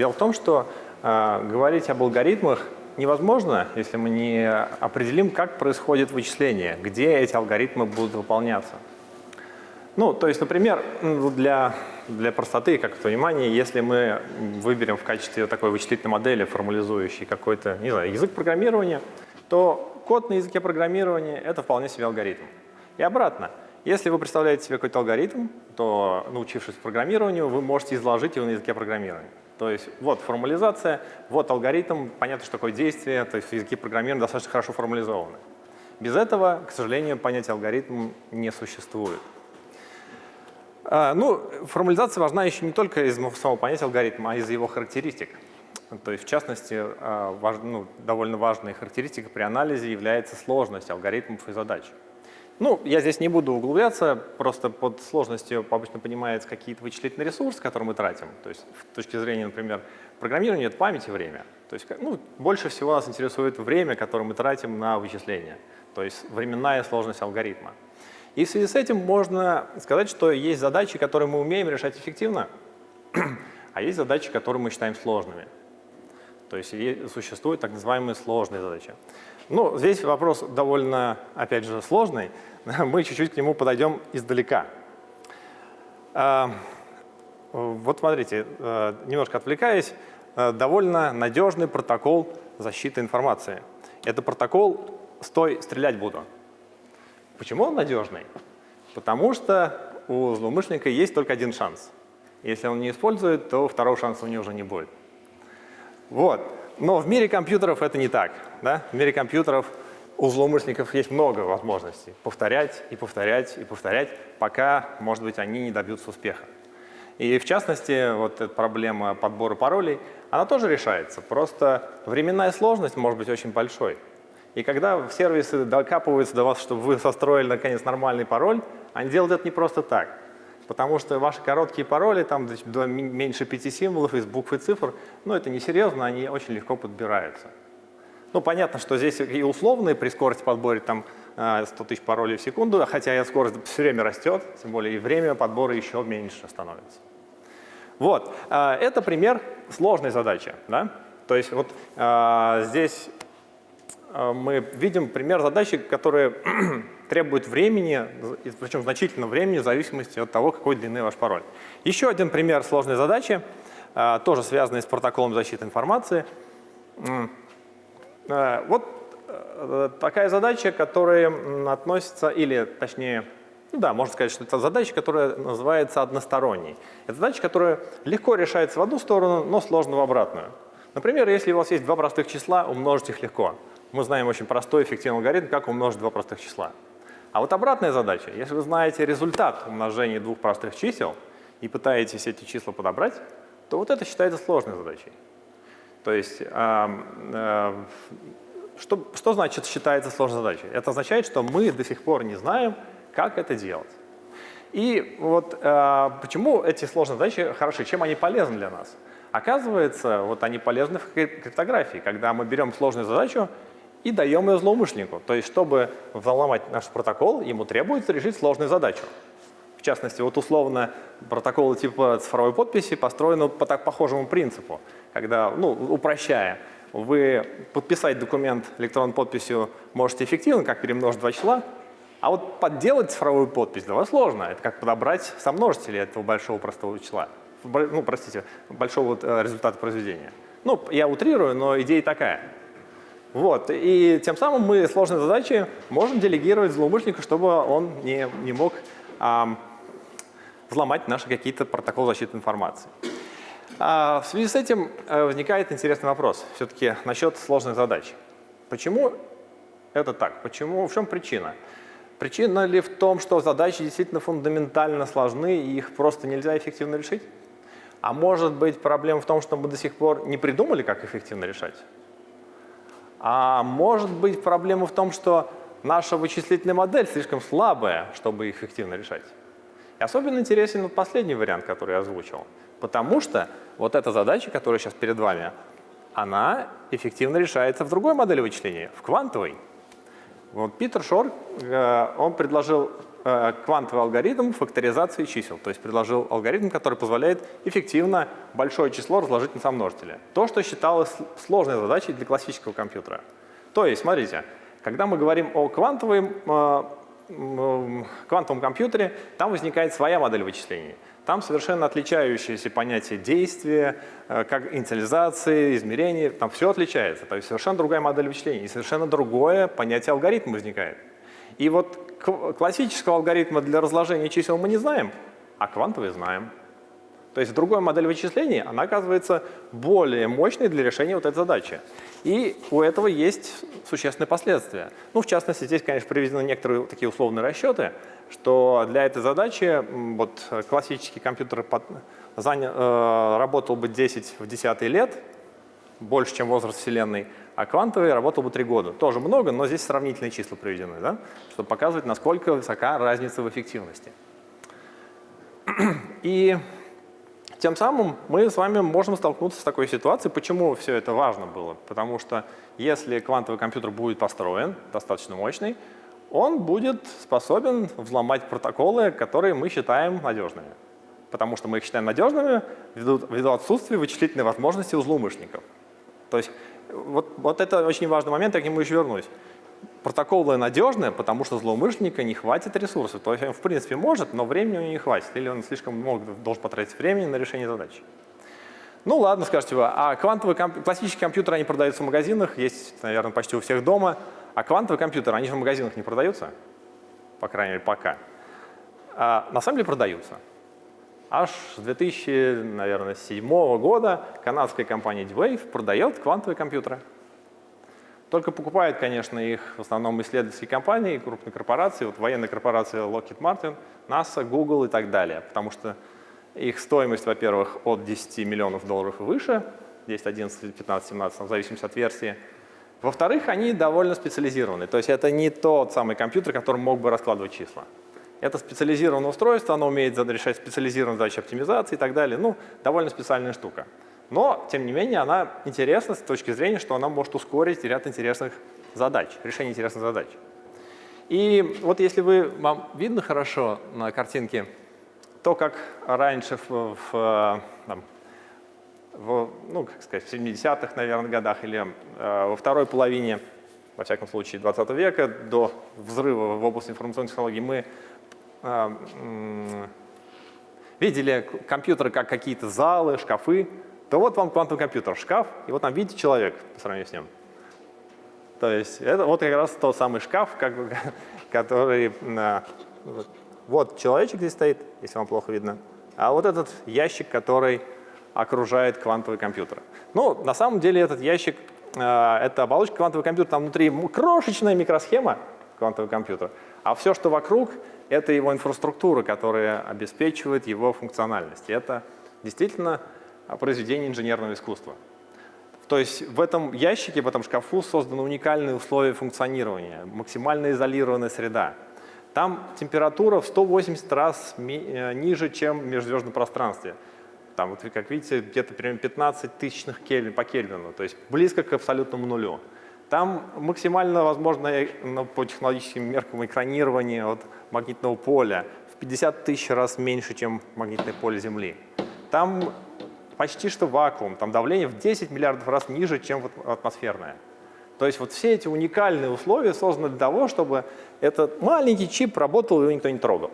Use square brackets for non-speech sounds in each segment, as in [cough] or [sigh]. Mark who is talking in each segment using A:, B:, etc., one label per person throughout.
A: Дело в том, что э, говорить об алгоритмах невозможно, если мы не определим, как происходит вычисление, где эти алгоритмы будут выполняться. Ну, то есть, например, для, для простоты, как понимания, если мы выберем в качестве такой вычислительной модели, формализующей какой-то, не знаю, язык программирования, то код на языке программирования — это вполне себе алгоритм. И обратно. Если вы представляете себе какой-то алгоритм, то, научившись программированию, вы можете изложить его на языке программирования. То есть вот формализация, вот алгоритм, понятно, что такое действие, то есть языки программирования достаточно хорошо формализованы. Без этого, к сожалению, понятие алгоритм не существует. А, ну, формализация важна еще не только из самого понятия алгоритма, а из его характеристик. То есть, в частности, а, важ, ну, довольно важной характеристикой при анализе является сложность алгоритмов и задач. Ну, я здесь не буду углубляться, просто под сложностью обычно понимается какие-то вычислительные ресурсы, которые мы тратим. То есть с точки зрения, например, программирования это память и время. То есть ну, больше всего нас интересует время, которое мы тратим на вычисление, то есть временная сложность алгоритма. И в связи с этим можно сказать, что есть задачи, которые мы умеем решать эффективно, [clears throat] а есть задачи, которые мы считаем сложными. То есть существуют так называемые сложные задачи. Ну, здесь вопрос довольно, опять же, сложный. [laughs] Мы чуть-чуть к нему подойдем издалека. А, вот смотрите, э, немножко отвлекаясь, э, довольно надежный протокол защиты информации. Это протокол «Стой, стрелять буду». Почему он надежный? Потому что у злоумышленника есть только один шанс. Если он не использует, то второго шанса у него уже не будет. Вот. Но в мире компьютеров это не так. Да? В мире компьютеров у злоумышленников есть много возможностей повторять и повторять и повторять, пока, может быть, они не добьются успеха. И в частности, вот эта проблема подбора паролей, она тоже решается. Просто временная сложность может быть очень большой. И когда сервисы докапываются до вас, чтобы вы состроили, наконец, нормальный пароль, они делают это не просто так. Потому что ваши короткие пароли, там меньше пяти символов из букв и цифр, ну это несерьезно, они очень легко подбираются. Ну понятно, что здесь и условные при скорости подбора там 100 э, тысяч паролей в секунду, хотя и скорость все время растет, тем более и время подбора еще меньше становится. Вот, э, это пример сложной задачи. Да? То есть вот э, здесь мы видим пример задачи, которая [clears throat] требует времени, причем значительного времени, в зависимости от того, какой длины ваш пароль. Еще один пример сложной задачи, тоже связанный с протоколом защиты информации. А, вот э, такая задача, которая относится, или точнее, ну да, можно сказать, что это задача, которая называется односторонней. Это задача, которая легко решается в одну сторону, но сложно в обратную. Например, если у вас есть два простых числа, умножить их легко. Мы знаем очень простой эффективный алгоритм, как умножить два простых числа. А вот обратная задача. Если вы знаете результат умножения двух простых чисел и пытаетесь эти числа подобрать, то вот это считается сложной задачей. То есть, э, что, что значит считается сложной задачей? Это означает, что мы до сих пор не знаем, как это делать. И вот э, почему эти сложные задачи хороши, чем они полезны для нас? Оказывается, вот они полезны в криптографии, когда мы берем сложную задачу и даем ее злоумышленнику. То есть, чтобы взломать наш протокол, ему требуется решить сложную задачу. В частности, вот условно протоколы типа цифровой подписи построены по так похожему принципу, когда, ну, упрощая, вы подписать документ электронной подписью можете эффективно, как перемножить два числа, а вот подделать цифровую подпись для вас сложно. Это как подобрать сомножители этого большого простого числа. Ну, простите, большого э, результата произведения. Ну, я утрирую, но идея такая. Вот. И тем самым мы сложные задачи можем делегировать злоумышленнику, чтобы он не, не мог а, взломать наши какие-то протоколы защиты информации. А, в связи с этим а, возникает интересный вопрос все-таки насчет сложных задач. Почему это так? Почему, в чем причина? Причина ли в том, что задачи действительно фундаментально сложны и их просто нельзя эффективно решить? А может быть проблема в том, что мы до сих пор не придумали, как эффективно решать? А может быть проблема в том, что наша вычислительная модель слишком слабая, чтобы эффективно решать. И особенно интересен вот последний вариант, который я озвучил. Потому что вот эта задача, которая сейчас перед вами, она эффективно решается в другой модели вычисления, в квантовой. Вот Питер Шор, э, он предложил э, квантовый алгоритм факторизации чисел. То есть предложил алгоритм, который позволяет эффективно большое число разложить на сомножители. То, что считалось сложной задачей для классического компьютера. То есть, смотрите, когда мы говорим о квантовом, э, квантовом компьютере, там возникает своя модель вычислений. Там совершенно отличающиеся понятия действия, э, как инициализации, измерения, там все отличается. То есть совершенно другая модель вычислений и совершенно другое понятие алгоритма возникает. И вот классического алгоритма для разложения чисел мы не знаем, а квантовый знаем. То есть другая модель вычислений, она оказывается более мощной для решения вот этой задачи. И у этого есть существенные последствия. Ну, в частности, здесь, конечно, приведены некоторые такие условные расчеты, что для этой задачи вот, классический компьютер под, заня, э, работал бы 10 в 10 лет, больше, чем возраст Вселенной, а квантовый работал бы 3 года. Тоже много, но здесь сравнительные числа приведены, да? чтобы показывать, насколько высока разница в эффективности. [clears throat] И тем самым мы с вами можем столкнуться с такой ситуацией. Почему все это важно было? Потому что если квантовый компьютер будет построен, достаточно мощный, он будет способен взломать протоколы, которые мы считаем надежными. Потому что мы их считаем надежными ввиду, ввиду отсутствия вычислительной возможности у злоумышленников. То есть вот, вот это очень важный момент, я к нему еще вернусь. Протоколы надежные, потому что злоумышленника не хватит ресурсов. То есть он в принципе может, но времени у него не хватит. Или он слишком много должен потратить времени на решение задачи. Ну ладно, скажете вы, а квантовые комп... классические компьютеры, они продаются в магазинах, есть, наверное, почти у всех дома. А квантовые компьютеры, они же в магазинах не продаются, по крайней мере, пока. А на самом деле продаются. Аж с 2007 года канадская компания D-Wave продает квантовые компьютеры. Только покупают, конечно, их в основном исследовательские компании, крупные корпорации, вот военные корпорации Lockheed Martin, NASA, Google и так далее. Потому что их стоимость, во-первых, от 10 миллионов долларов и выше, 10, 11, 15, 17, в зависимости от версии. Во-вторых, они довольно специализированы. То есть это не тот самый компьютер, который мог бы раскладывать числа. Это специализированное устройство, оно умеет решать специализированные задачи оптимизации и так далее. Ну, довольно специальная штука. Но, тем не менее, она интересна с точки зрения, что она может ускорить ряд интересных задач, решение интересных задач. И вот если вы, вам видно хорошо на картинке то, как раньше в, в, там, в ну, как сказать, в 70-х, наверное, годах или э, во второй половине, во всяком случае, 20 века, до взрыва в области информационных технологий, мы а, видели компьютеры как какие-то залы, шкафы, то вот вам квантовый компьютер, шкаф, и вот там видите человек по сравнению с ним. То есть это вот как раз тот самый шкаф, как, [laughs] который... Вот человечек здесь стоит, если вам плохо видно, а вот этот ящик, который окружает квантовый компьютер. Ну, на самом деле этот ящик, э, это оболочка квантового компьютера, там внутри крошечная микросхема квантового компьютера, а все, что вокруг, это его инфраструктура, которая обеспечивает его функциональность. И это действительно произведение инженерного искусства. То есть в этом ящике, в этом шкафу созданы уникальные условия функционирования, максимально изолированная среда. Там температура в 180 раз э, ниже, чем в межзвездном пространстве. Там, вот, как видите, где-то примерно 15 тысячных кельвин по Кельвину, то есть близко к абсолютному нулю. Там максимально возможно ну, по технологическим меркам экранирование от магнитного поля в 50 тысяч раз меньше, чем магнитное поле Земли. Там почти что вакуум, там давление в 10 миллиардов раз ниже, чем атмосферное. То есть вот все эти уникальные условия созданы для того, чтобы этот маленький чип работал, и его никто не трогал.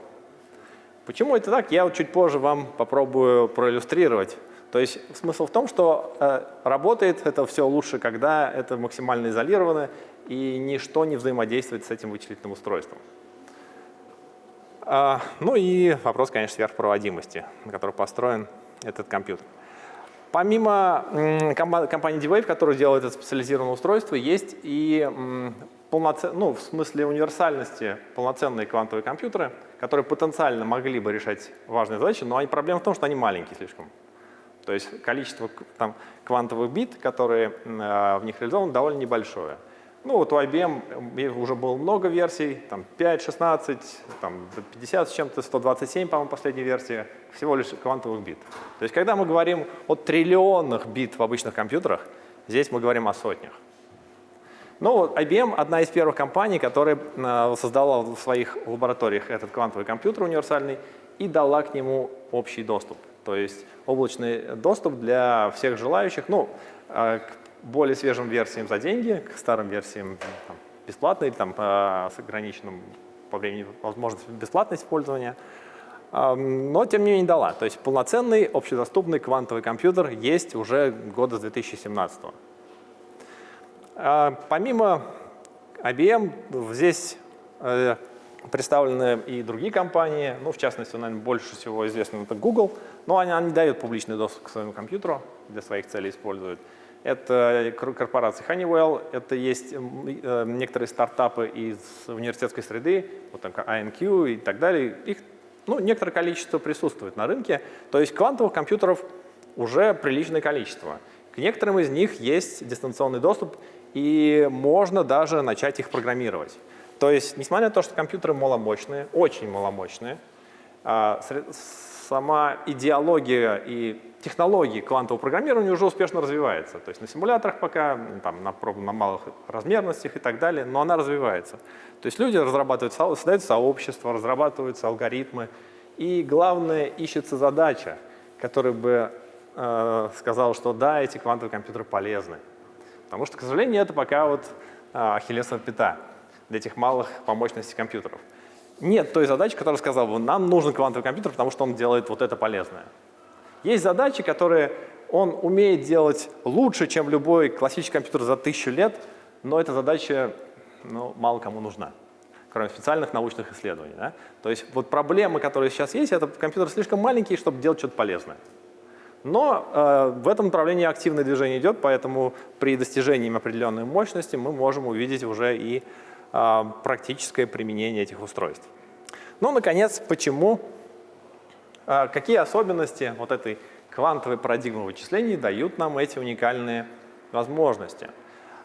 A: Почему это так, я вот чуть позже вам попробую проиллюстрировать. То есть смысл в том, что э, работает это все лучше, когда это максимально изолировано и ничто не взаимодействует с этим вычислительным устройством. А, ну и вопрос, конечно, сверхпроводимости, на которой построен этот компьютер. Помимо компании D-Wave, которая делает это специализированное устройство, есть и полноцен... ну, в смысле универсальности полноценные квантовые компьютеры, которые потенциально могли бы решать важные задачи, но они, проблема в том, что они маленькие слишком. То есть количество там, квантовых бит, которые э, в них реализованы, довольно небольшое. Ну вот у IBM уже было много версий, там 5, 16, там 50 с чем-то, 127, по-моему, последняя версия, всего лишь квантовых бит. То есть когда мы говорим о триллионах бит в обычных компьютерах, здесь мы говорим о сотнях. Вот IBM – одна из первых компаний, которая э, создала в своих лабораториях этот квантовый компьютер универсальный и дала к нему общий доступ. То есть облачный доступ для всех желающих, ну, э, более свежим версиям за деньги, к старым версиям там, бесплатно или там, с ограниченным по времени возможностью бесплатного использования. Но, тем не менее, дала. То есть полноценный общедоступный квантовый компьютер есть уже года с 2017 -го. А, помимо IBM, здесь э, представлены и другие компании, ну, в частности, наверное, больше всего известно это Google, но они, они дают публичный доступ к своему компьютеру, для своих целей используют. Это корпорация Honeywell, это есть э, некоторые стартапы из университетской среды, вот там INQ и так далее. Их ну, некоторое количество присутствует на рынке, то есть квантовых компьютеров уже приличное количество. К некоторым из них есть дистанционный доступ, и можно даже начать их программировать. То есть, несмотря на то, что компьютеры маломощные, очень маломощные, а, сама идеология и технологии квантового программирования уже успешно развивается. То есть на симуляторах пока, там, на, на малых размерностях и так далее, но она развивается. То есть люди разрабатывают, создают сообщества, разрабатываются алгоритмы, и главное, ищется задача, которая бы э, сказала, что да, эти квантовые компьютеры полезны. Потому что, к сожалению, это пока вот а, ахиллесова пята для этих малых по мощности компьютеров. Нет той задачи, которая сказала бы, нам нужен квантовый компьютер, потому что он делает вот это полезное. Есть задачи, которые он умеет делать лучше, чем любой классический компьютер за тысячу лет, но эта задача ну, мало кому нужна, кроме специальных научных исследований. Да? То есть вот проблемы, которые сейчас есть, это компьютер слишком маленький, чтобы делать что-то полезное. Но э, в этом направлении активное движение идет, поэтому при достижении определенной мощности мы можем увидеть уже и практическое применение этих устройств. Ну, наконец, почему, э, какие особенности вот этой квантовой парадигмы вычислений дают нам эти уникальные возможности?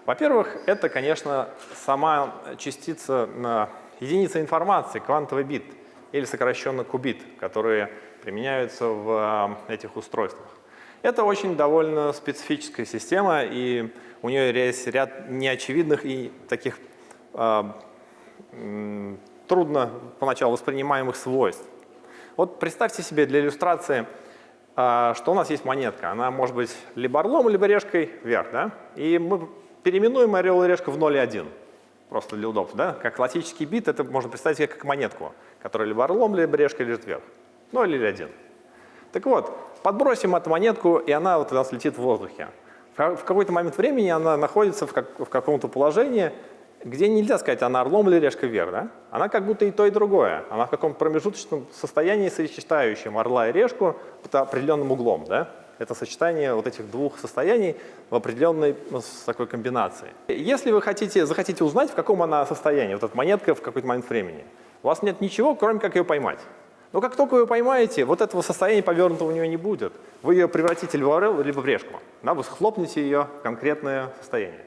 A: Во-первых, это, конечно, сама частица, э, единица информации, квантовый бит, или сокращенно кубит, которые применяются в этих устройствах. Это очень довольно специфическая система, и у нее есть ряд неочевидных и таких трудно поначалу воспринимаемых свойств. Вот представьте себе для иллюстрации, э, что у нас есть монетка. Она может быть либо орлом, либо решкой вверх. Да? И мы переименуем орел и решка в 0 и 1. Просто для удобства. Да? Как классический бит, это можно представить как монетку, которая либо орлом, либо решкой лежит вверх. 0 или 1. Так вот, подбросим эту монетку, и она вот у нас летит в воздухе. В какой-то момент времени она находится в каком-то положении, где нельзя сказать, она орлом или решка вверх. Да? Она как будто и то, и другое. Она в каком-то промежуточном состоянии, сочетающем орла и решку под определенным углом. Да? Это сочетание вот этих двух состояний в определенной ну, такой комбинации. Если вы хотите, захотите узнать, в каком она состоянии, вот эта монетка в какой-то момент времени, у вас нет ничего, кроме как ее поймать. Но как только вы поймаете, вот этого состояния повернутого у нее не будет. Вы ее превратите либо в орел, либо в решку. Да, вы схлопнете ее в конкретное состояние.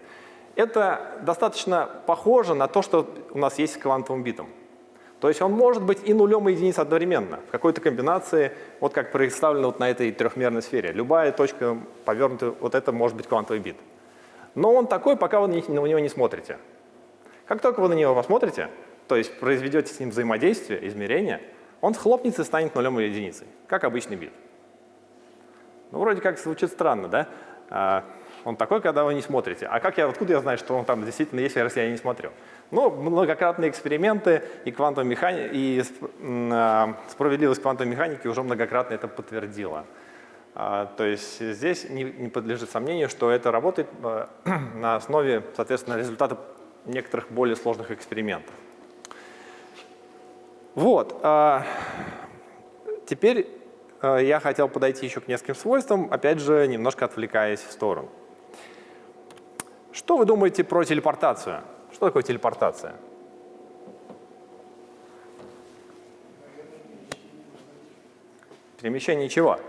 A: Это достаточно похоже на то, что у нас есть с квантовым битом. То есть он может быть и нулем, и единицей одновременно, в какой-то комбинации, вот как представлено вот на этой трехмерной сфере. Любая точка повернутая, вот это может быть квантовый бит. Но он такой, пока вы на него не смотрите. Как только вы на него посмотрите, то есть произведете с ним взаимодействие, измерение – он схлопнется и станет нулем или единицей, как обычный бит. Ну, вроде как звучит странно, да? Он такой, когда вы не смотрите. А как я, откуда я знаю, что он там действительно есть, если я не смотрю? Ну, многократные эксперименты и квантовая механика, и а, справедливость квантовой механики уже многократно это подтвердила. А, то есть здесь не, не подлежит сомнению, что это работает а, [clears throat] на основе, соответственно, результата некоторых более сложных экспериментов. Вот. Теперь я хотел подойти еще к нескольким свойствам, опять же, немножко отвлекаясь в сторону. Что вы думаете про телепортацию? Что такое телепортация? Перемещение чего?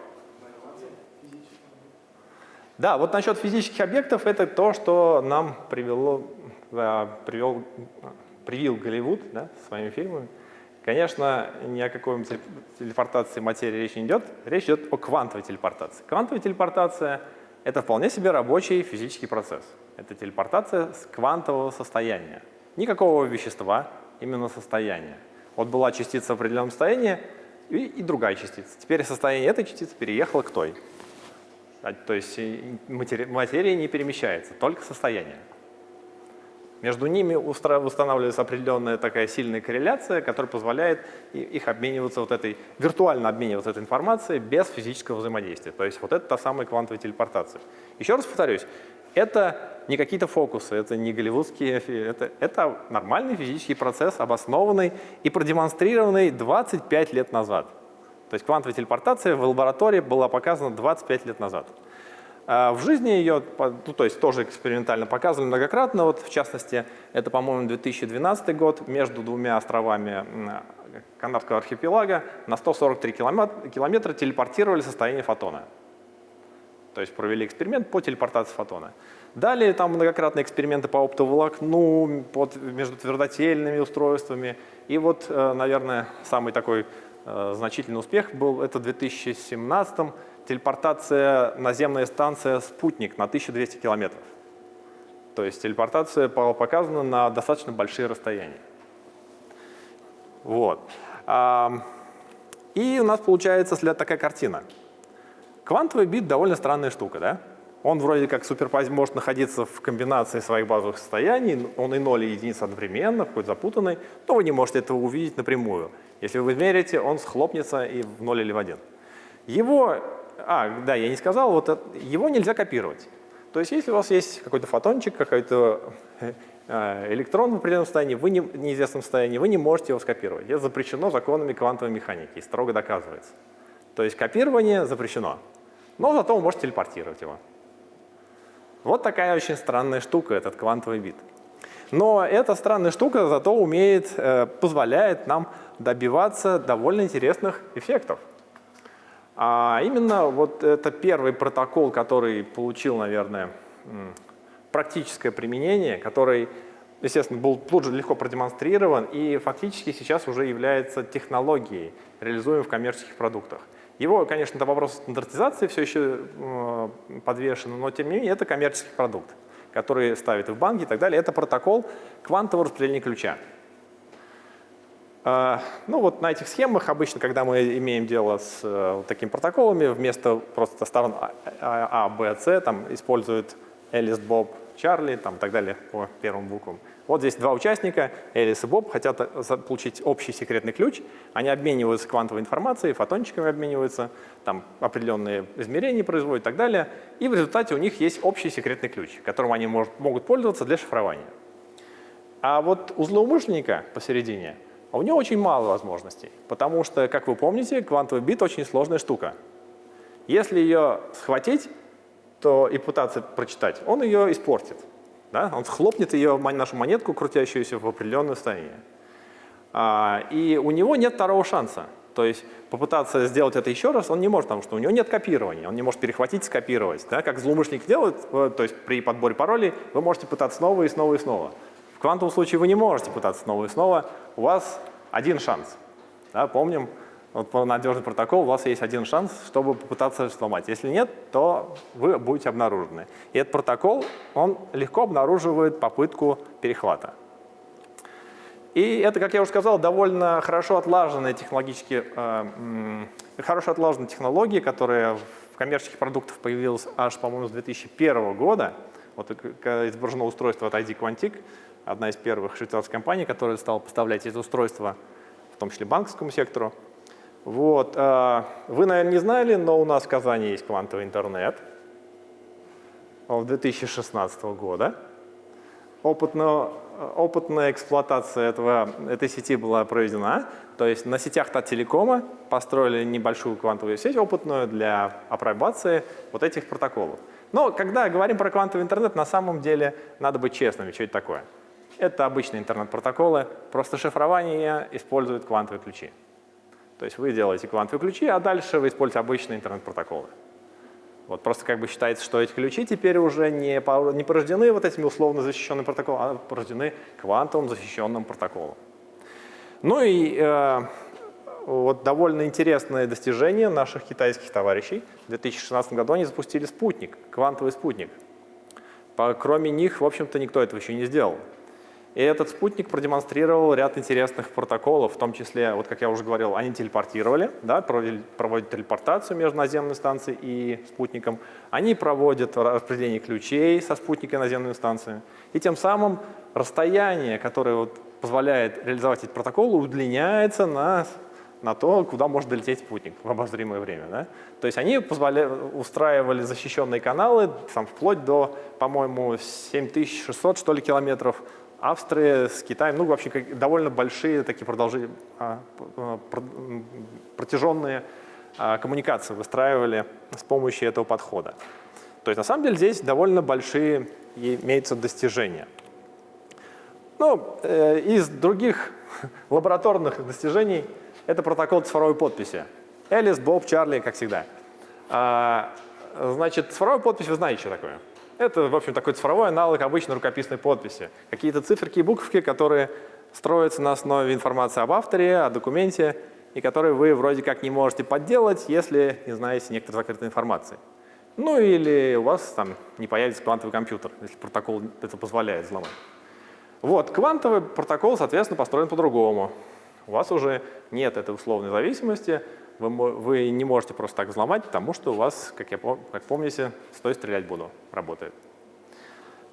A: Да, вот насчет физических объектов это то, что нам привело, привел, привил Голливуд да, своими фильмами. Конечно, ни о какой телепортации материи речь не идет. Речь идет о квантовой телепортации. Квантовая телепортация это вполне себе рабочий физический процесс. Это телепортация с квантового состояния. Никакого вещества, именно состояния. Вот была частица в определенном состоянии и, и другая частица. Теперь состояние этой частицы переехало к той. А, то есть материя, материя не перемещается, только состояние. Между ними устанавливается определенная такая сильная корреляция, которая позволяет их обмениваться вот этой, виртуально обмениваться этой информацией без физического взаимодействия. То есть вот это та самая квантовая телепортация. Еще раз повторюсь, это не какие-то фокусы, это не голливудские, это, это нормальный физический процесс, обоснованный и продемонстрированный 25 лет назад. То есть квантовая телепортация в лаборатории была показана 25 лет назад. А в жизни ее, ну, то есть тоже экспериментально показывали многократно, вот в частности, это, по-моему, 2012 год, между двумя островами Канадского архипелага на 143 километра, телепортировали состояние фотона. То есть провели эксперимент по телепортации фотона. Далее там многократные эксперименты по оптоволокну, под, между твердотельными устройствами. И вот, э, наверное, самый такой э, значительный успех был это в 2017 телепортация наземная станция «Спутник» на 1200 километров. То есть телепортация показана на достаточно большие расстояния. Вот. И у нас получается такая картина. Квантовый бит довольно странная штука, да? Он вроде как суперпози может находиться в комбинации своих базовых состояний, он и 0 и единиц одновременно, какой-то запутанный, но вы не можете этого увидеть напрямую. Если вы измерите, он схлопнется и в 0 или в 1. Его а, да, я не сказал, вот его нельзя копировать. То есть если у вас есть какой-то фотончик, какой-то э, электрон в определенном состоянии, вы не, в неизвестном состоянии, вы не можете его скопировать. Это запрещено законами квантовой механики строго доказывается. То есть копирование запрещено, но зато вы можете телепортировать его. Вот такая очень странная штука, этот квантовый бит. Но эта странная штука зато умеет, э, позволяет нам добиваться довольно интересных эффектов. А именно вот это первый протокол, который получил, наверное, практическое применение, который, естественно, был тут же легко продемонстрирован и фактически сейчас уже является технологией, реализуемой в коммерческих продуктах. Его, конечно, это вопрос стандартизации все еще э, подвешен, но тем не менее это коммерческий продукт, который ставит в банки и так далее. Это протокол квантового распределения ключа. А, ну вот на этих схемах обычно, когда мы имеем дело с э, такими протоколами, вместо просто сторон А, А, Б, С, там используют Элис, Боб, Чарли, там и так далее по первым буквам. Вот здесь два участника, Элис и Боб, хотят э, получить общий секретный ключ. Они обмениваются квантовой информацией, фотончиками обмениваются, там определенные измерения производят и так далее. И в результате у них есть общий секретный ключ, которым они могут пользоваться для шифрования. А вот у злоумышленника посередине а у него очень мало возможностей, потому что, как вы помните, квантовый бит очень сложная штука. Если ее схватить то и пытаться прочитать, он ее испортит. Да? Он схлопнет ее, нашу монетку, крутящуюся в определенное состояние. А, и у него нет второго шанса. То есть попытаться сделать это еще раз он не может, потому что у него нет копирования, он не может перехватить, скопировать. Да? Как злоумышленник делает, э, то есть при подборе паролей вы можете пытаться снова и снова и снова. Квантовом случае вы не можете пытаться снова и снова, у вас один шанс. Да, помним, вот по надежный протокол у вас есть один шанс, чтобы попытаться сломать. Если нет, то вы будете обнаружены. И этот протокол, он легко обнаруживает попытку перехвата. И это, как я уже сказал, довольно хорошо отлаженные технологические, э, хорошо отлаженные технологии, которые в коммерческих продуктах появилась аж, по-моему, с 2001 года. Вот изображено устройство от ID Quantic, одна из первых швейцарских компаний, которая стала поставлять эти устройства, в том числе банковскому сектору. Вот. А, вы, наверное, не знали, но у нас в Казани есть квантовый интернет в 2016 года. Опытно, опытная эксплуатация этого, этой сети была проведена. То есть на сетях Таттелекома построили небольшую квантовую сеть опытную для апробации вот этих протоколов. Но когда говорим про квантовый интернет, на самом деле надо быть честными, что это такое. Это обычные интернет-протоколы, просто шифрование использует квантовые ключи. То есть вы делаете квантовые ключи, а дальше вы используете обычные интернет-протоколы. Вот просто как бы считается, что эти ключи теперь уже не, не порождены вот этими условно защищенными протоколами, а порождены квантовым защищенным протоколом. Ну и э, вот довольно интересное достижение наших китайских товарищей. В 2016 году они запустили спутник, квантовый спутник. Кроме них, в общем-то, никто этого еще не сделал. И этот спутник продемонстрировал ряд интересных протоколов, в том числе, вот как я уже говорил, они телепортировали, да, проводят, телепортацию между наземной станцией и спутником. Они проводят распределение ключей со спутника и наземной станции. И тем самым расстояние, которое вот позволяет реализовать эти протоколы, удлиняется на, на то, куда может долететь спутник в обозримое время. Да? То есть они устраивали защищенные каналы там, вплоть до, по-моему, 7600 что ли, километров Австрия с Китаем, ну, вообще довольно большие такие продолжи, а, протяженные а, коммуникации выстраивали с помощью этого подхода. То есть на самом деле здесь довольно большие имеются достижения. Ну, э, из других [laughs] лабораторных достижений это протокол цифровой подписи. Элис, Боб, Чарли, как всегда. А, значит, цифровая подпись, вы знаете, что такое? Это, в общем, такой цифровой аналог обычной рукописной подписи. Какие-то циферки и буковки, которые строятся на основе информации об авторе, о документе, и которые вы вроде как не можете подделать, если не знаете некоторой закрытой информации. Ну или у вас там не появится квантовый компьютер, если протокол это позволяет взломать. Вот, квантовый протокол, соответственно, построен по-другому. У вас уже нет этой условной зависимости, вы, вы не можете просто так взломать, потому что у вас, как, я, как помните, «стой, стрелять буду» работает.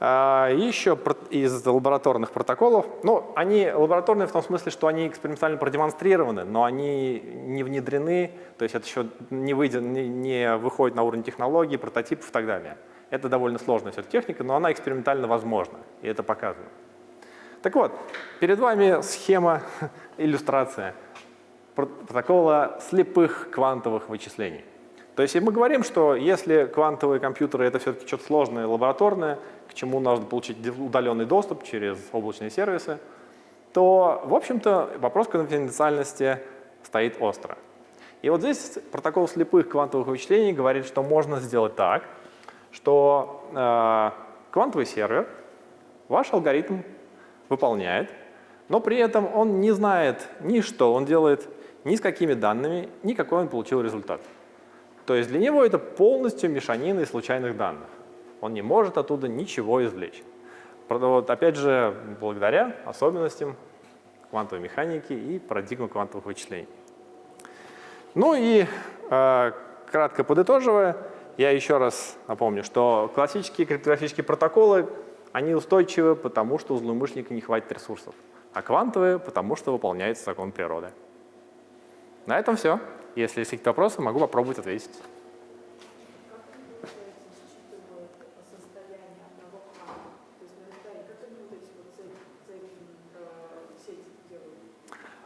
A: А, еще из лабораторных протоколов, ну, они лабораторные в том смысле, что они экспериментально продемонстрированы, но они не внедрены, то есть это еще не, выйдет, не, не выходит на уровень технологий, прототипов и так далее. Это довольно сложная все техника, но она экспериментально возможна, и это показано. Так вот, перед вами схема, [laughs] иллюстрация протокола слепых квантовых вычислений. То есть мы говорим, что если квантовые компьютеры — это все-таки что-то сложное, лабораторное, к чему нужно получить удаленный доступ через облачные сервисы, то, в общем-то, вопрос конфиденциальности стоит остро. И вот здесь протокол слепых квантовых вычислений говорит, что можно сделать так, что э, квантовый сервер ваш алгоритм выполняет, но при этом он не знает ни что он делает, ни с какими данными, ни какой он получил результат. То есть для него это полностью мешанина из случайных данных. Он не может оттуда ничего извлечь. Вот, опять же, благодаря особенностям квантовой механики и парадигмы квантовых вычислений. Ну и э, кратко подытоживая, я еще раз напомню, что классические криптографические протоколы, они устойчивы, потому что у злоумышленника не хватит ресурсов, а квантовые, потому что выполняется закон природы. На этом все. Если есть какие-то вопросы, могу попробовать ответить.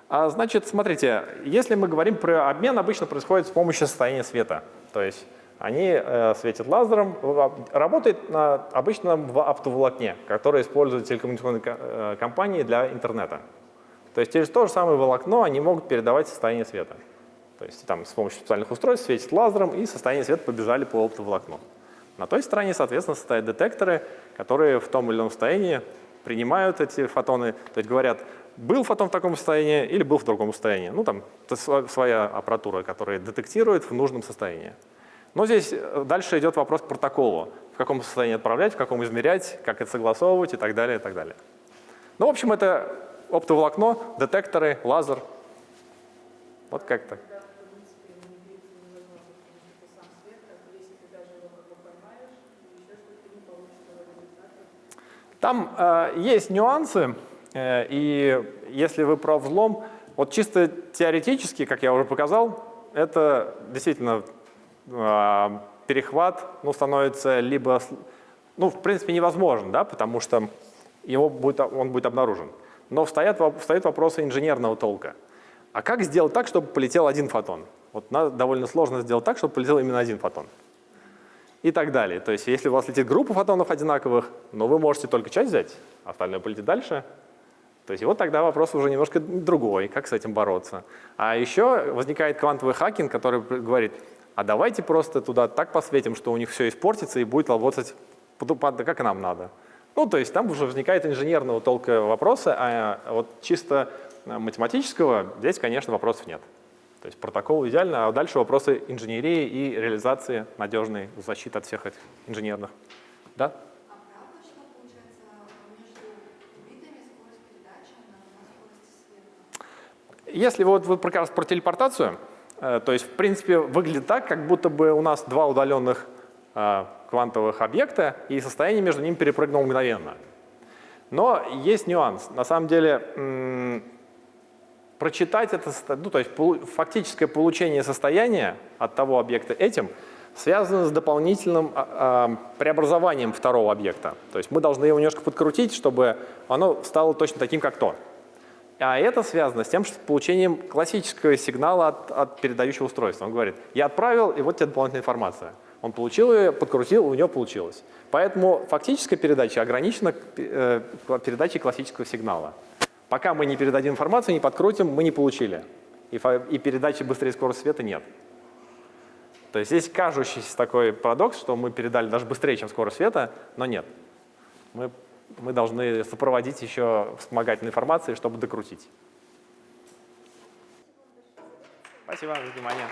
A: А, значит, смотрите, если мы говорим про обмен, обычно происходит с помощью состояния света. То есть они э, светят лазером, работает на, обычно в оптоволокне, которое используют телекоммуникационные э, компании для интернета. То есть через то же самое волокно они могут передавать состояние света. То есть там с помощью специальных устройств светит лазером, и состояние света побежали по оптоволокну. На той стороне, соответственно, стоят детекторы, которые в том или ином состоянии принимают эти фотоны, то есть говорят, был фотон в таком состоянии или был в другом состоянии. Ну, там своя аппаратура, которая детектирует в нужном состоянии. Но здесь э, дальше идет вопрос к протоколу. В каком состоянии отправлять, в каком измерять, как это согласовывать и так далее, и так далее. Ну, в общем, это оптоволокно, детекторы, лазер. Вот как так. Там э, есть нюансы, э, и если вы про взлом, вот чисто теоретически, как я уже показал, это действительно перехват ну, становится либо, ну, в принципе, невозможен, да, потому что его будет, он будет обнаружен. Но встает, встает вопросы инженерного толка. А как сделать так, чтобы полетел один фотон? Вот надо довольно сложно сделать так, чтобы полетел именно один фотон. И так далее. То есть если у вас летит группа фотонов одинаковых, но вы можете только часть взять, а остальное полетит дальше. То есть вот тогда вопрос уже немножко другой, как с этим бороться. А еще возникает квантовый хакинг, который говорит, а давайте просто туда так посветим, что у них все испортится и будет работать как нам надо. Ну, то есть там уже возникает инженерного толка вопроса, а вот чисто математического здесь, конечно, вопросов нет. То есть протокол идеально, а дальше вопросы инженерии и реализации надежной защиты от всех этих инженерных. Да?
B: А?
A: Если вот вы раз про телепортацию, э, то есть в принципе выглядит так, как будто бы у нас два удаленных э, квантовых объекта и состояние между ними перепрыгнуло мгновенно. Но есть нюанс. На самом деле прочитать это, ну, то есть фактическое получение состояния от того объекта этим связано с дополнительным а, а, преобразованием второго объекта. То есть мы должны его немножко подкрутить, чтобы оно стало точно таким, как то. А это связано с тем, что получением классического сигнала от, от передающего устройства. Он говорит, я отправил, и вот тебе дополнительная информация. Он получил ее, подкрутил, у него получилось. Поэтому фактическая передача ограничена э, передачей классического сигнала. Пока мы не передадим информацию, не подкрутим, мы не получили. И, и передачи быстрее скорости света нет. То есть здесь кажущийся такой парадокс, что мы передали даже быстрее, чем скорость света, но нет. Мы, мы должны сопроводить еще вспомогательной информацией, чтобы докрутить. Спасибо за внимание.